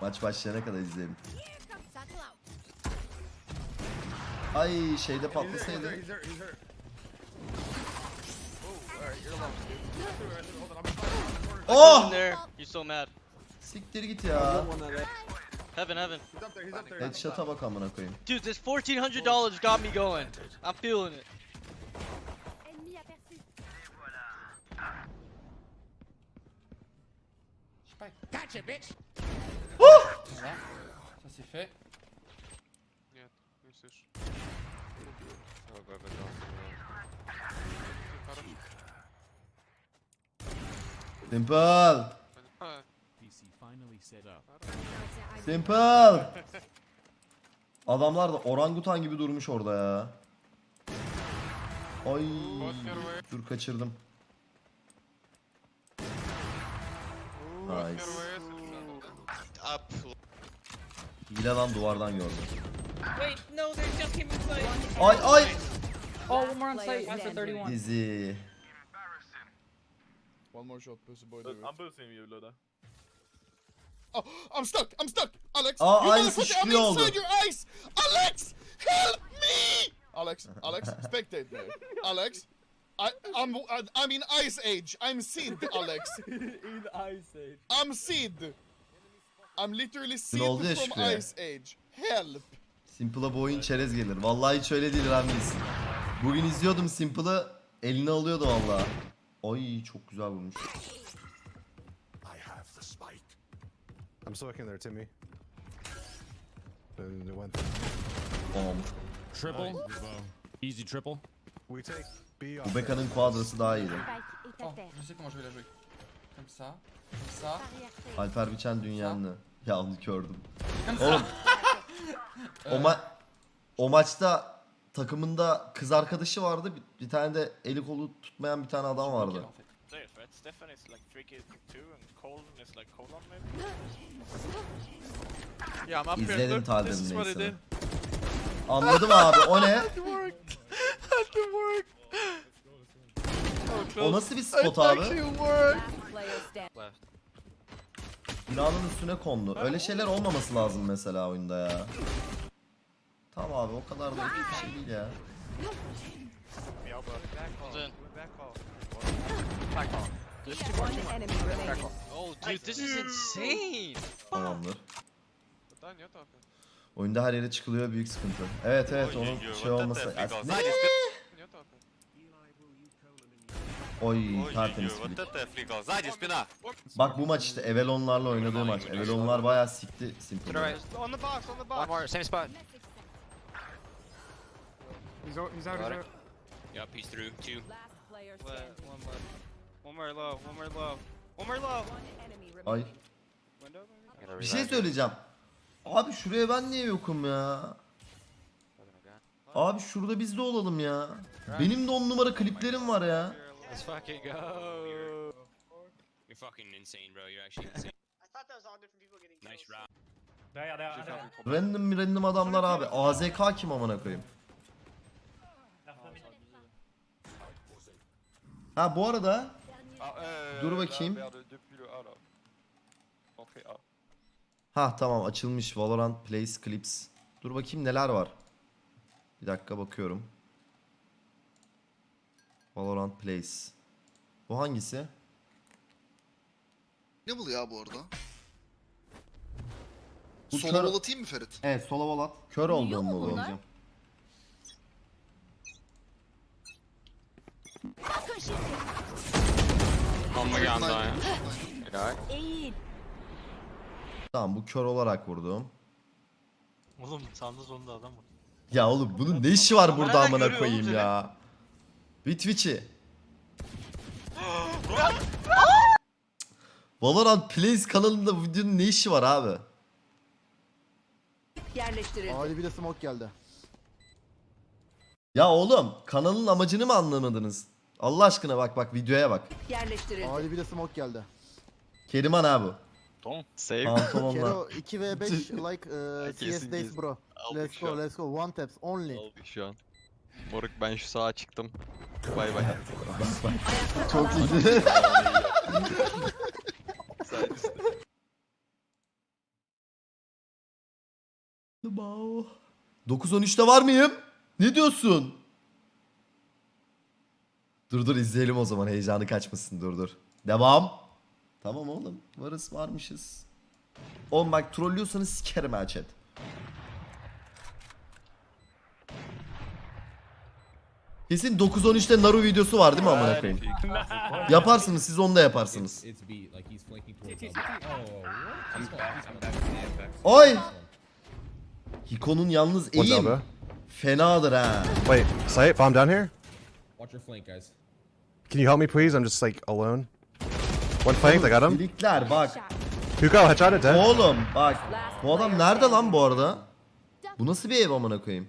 Maç başlayana kadar izleyelim. Ay şeyde patlasaydı. Oh, you're Oh! So mad. Siktir git ya. Heaven, heaven. Headshot'a bak amına koyayım. Dude, this $1,400 got me going. I'm feeling it. Gotcha, bitch. Oh Voilà. Ça c'est fait. Simple. PC finally set up. Simple. Adamlar da orangutan gibi durmuş orada ya. Ay. Dur kaçırdım. Nice. Hile lan duvardan gördüm. Wait, no, there's just him inside. Ay ay. Oh, one more on site. That's a 31. Dizi. One more shot, pussy boy. I'm boosting you, Luda. Oh, I'm stuck. I'm stuck. Alex, Aa, you motherfucker, I'm oldu. inside your eyes. Alex, help me. Alex, Alex, spectate me. Alex, I, I'm, I'm in ice age. I'm Sid, Alex. in Ice Age. I'm Sid. I'm literally Sid oldu ya from Şükrü. Ice Age. Help. Simple'a bu oyun çerez gelir. Vallahi hiç öyle değil Ramiz. Bugün izliyordum Simple'ı. Eline alıyordu vallahi. Ay çok güzel vurmuş. I'm soaking there, Timmy. Bom. Triple. Easy triple. Bu Beka'nın kuadrası daha iyiydi. Oh, je sais comment je vais la jouer. Comme ça. Comme ça. Barrière safe. Alper Biçen dünyanlı. Ya onu ça. Oğlum o, ma o maçta takımında kız arkadaşı vardı. Bir, bir tane de eli kolu tutmayan bir tane adam vardı. Nickel, en fait. Stefan is like 3 kills 2 and Colin is like Colin maybe? Yeah, I'm up here. İzledim did. Anladım abi o ne? To work. Oh, O nasıl bir spot abi? Binanın üstüne kondu. Öyle şeyler olmaması lazım mesela oyunda ya. Tamam abi o kadar da iyi bir şey değil ya. Oh, dude, this is insane. Tamamdır. Oyunda her yere çıkılıyor büyük sıkıntı. Evet evet onun şey olması. Ya, ne? Oy tertemiz flip. Bak bu maç işte Evelonlarla oynadığı maç. Evelonlar bayağı sikti Simple'ı. On the box, on the box. One more, same spot. He's out, he's out, he's out. Yep, he's through. Two. Last player One standing. more. One more low, one more low. One more low. One enemy Ay remaining. Window maybe? bir şey söyleyeceğim. Abi şuraya ben niye yokum ya? Abi şurada biz de olalım ya. Benim de on numara kliplerim var ya. Let's fucking go. You're fucking insane, bro. You're actually insane. nice round. Random random adamlar abi. AZK kim amına koyayım? Ha bu arada dur bakayım. Ha tamam açılmış Valorant Plays Clips. Dur bakayım neler var. Bir dakika bakıyorum. Valorant Plays. Bu hangisi? Ne bu ya bu arada? Bu Solo kör- atayım mı Ferit? Evet sola volat. Kör olduğum mu? Bakın şimdi. Amma geldi ya. Eğil. Tamam bu kör olarak vurdum. Oğlum sağında sonunda adam var. Ya oğlum bunun ne işi var burada amına koyayım ya. Bir Twitch'i. Valorant Plays kanalında bu videonun ne işi var abi? Yerleştirildi. Ali bir de smoke geldi. Ya oğlum kanalın amacını mı anlamadınız? Allah aşkına bak bak videoya bak. Yerleştirildi. Ali bir de smoke geldi. Keriman abi. Tamam. Save. Pantolonla. 2 v 5 like uh, CS days bro. Let's go let's go one taps only. Aldık şu an. Moruk ben şu sağa çıktım. Bay bay. Çok iyiydi. Mao. 9-13'te var mıyım? Ne diyorsun? Dur dur izleyelim o zaman heyecanı kaçmasın dur dur. Devam. Tamam oğlum varız varmışız. Oğlum bak trollüyorsanız sikerim ha chat. Kesin 9-13'te Naru videosu var değil mi amına koyayım? Yaparsınız siz onu da yaparsınız. Oy! Hiko'nun yalnız eğim fenadır ha. Wait, sight, bomb down here? Watch your flank, guys. Can you help me, please? I'm just like alone. One flanked, I got him. Flickler bak. Hugo, headshot it, dead. Oğlum bak. Bu adam nerede lan bu arada? Bu nasıl bir ev amına koyayım?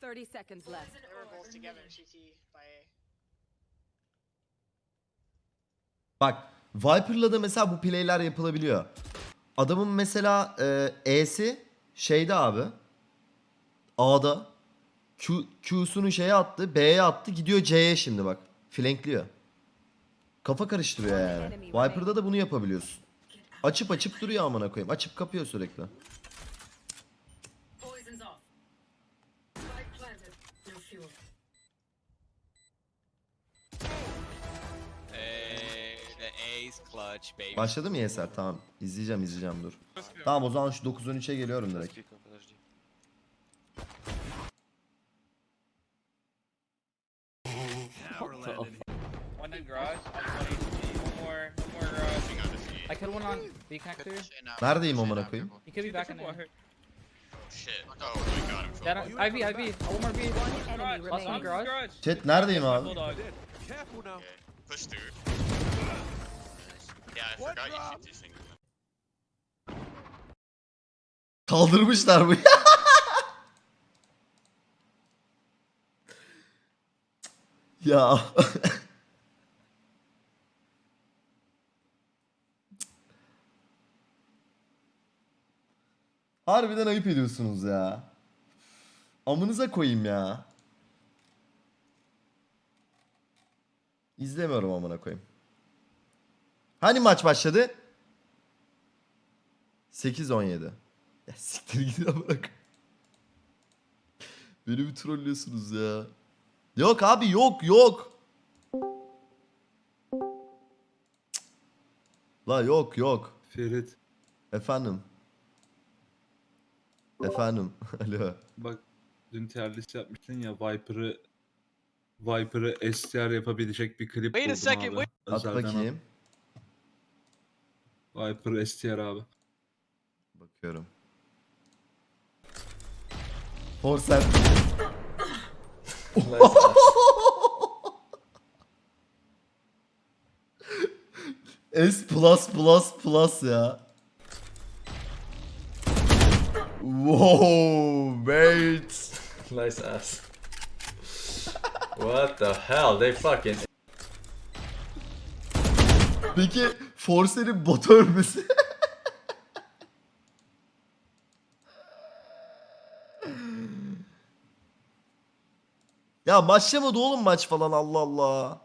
30 seconds left. They were both together GT by A. Bak Viper'la da mesela bu play'ler yapılabiliyor. Adamın mesela e, E'si şeyde abi. A'da. Q, Q'sunu şeye attı. B'ye attı. Gidiyor C'ye şimdi bak. Flankliyor. Kafa karıştırıyor yani. Viper'da da bunu yapabiliyorsun. Açıp açıp duruyor amına koyayım. Açıp kapıyor sürekli. Başladı mı Yeser? Tamam. İzleyeceğim izleyeceğim dur. Tamam o zaman şu 9-13'e geliyorum direkt. I killed one on B connector. Neredeyim amına koyayım? He could be back in there. Shit. Oh my god, I'm so That IV, IV. One more B. Enemy Last one remaining. garage. Chat neredeyim abi? Okay. Push through. Yeah, I forgot. Kaldırmışlar bu. ya. Harbiden ayıp ediyorsunuz ya. Amınıza koyayım ya. İzlemiyorum amına koyayım. Hani maç başladı? 8-17. Ya siktir gidin koyayım. Beni bir trollüyorsunuz ya. Yok abi yok yok. La yok yok. Ferit Efendim. Efendim. Alo. bak dün terlis yapmıştın ya Viper'ı Viper'ı STR yapabilecek bir klip Wait a buldum second, abi. wait. At Özelden bakayım. Viper STR abi. Bakıyorum. Forsen. S plus plus plus ya. Wow, mate. Nice ass. what the hell? They fucking. Peki Forsen'in bot ölmesi. ya başlamadı oğlum maç falan Allah Allah.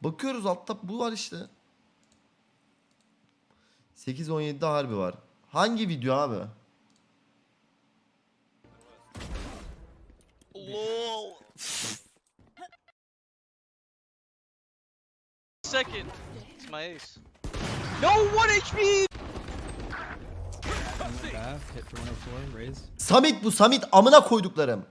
Bakıyoruz altta bu var işte. 8-17'de harbi var. Hangi video abi? Ace. No, 1 HP! Samit bu Samit amına koyduklarım.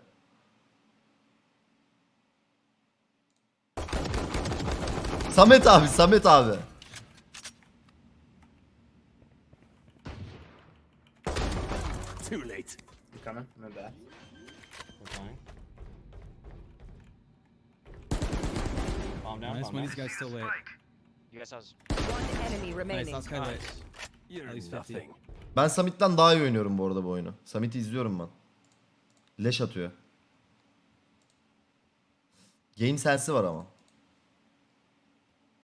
Samet abi Samet abi. Too late. You coming? I'm back. We're fine. Nice one. These guys still lit. You guys has. One enemy Nice. remaining. Last guy lit. You're At least 50. nothing. Ben Samit'ten daha iyi oynuyorum bu arada bu oyunu. Samit'i izliyorum ben. Leş atıyor. Game sensi var ama.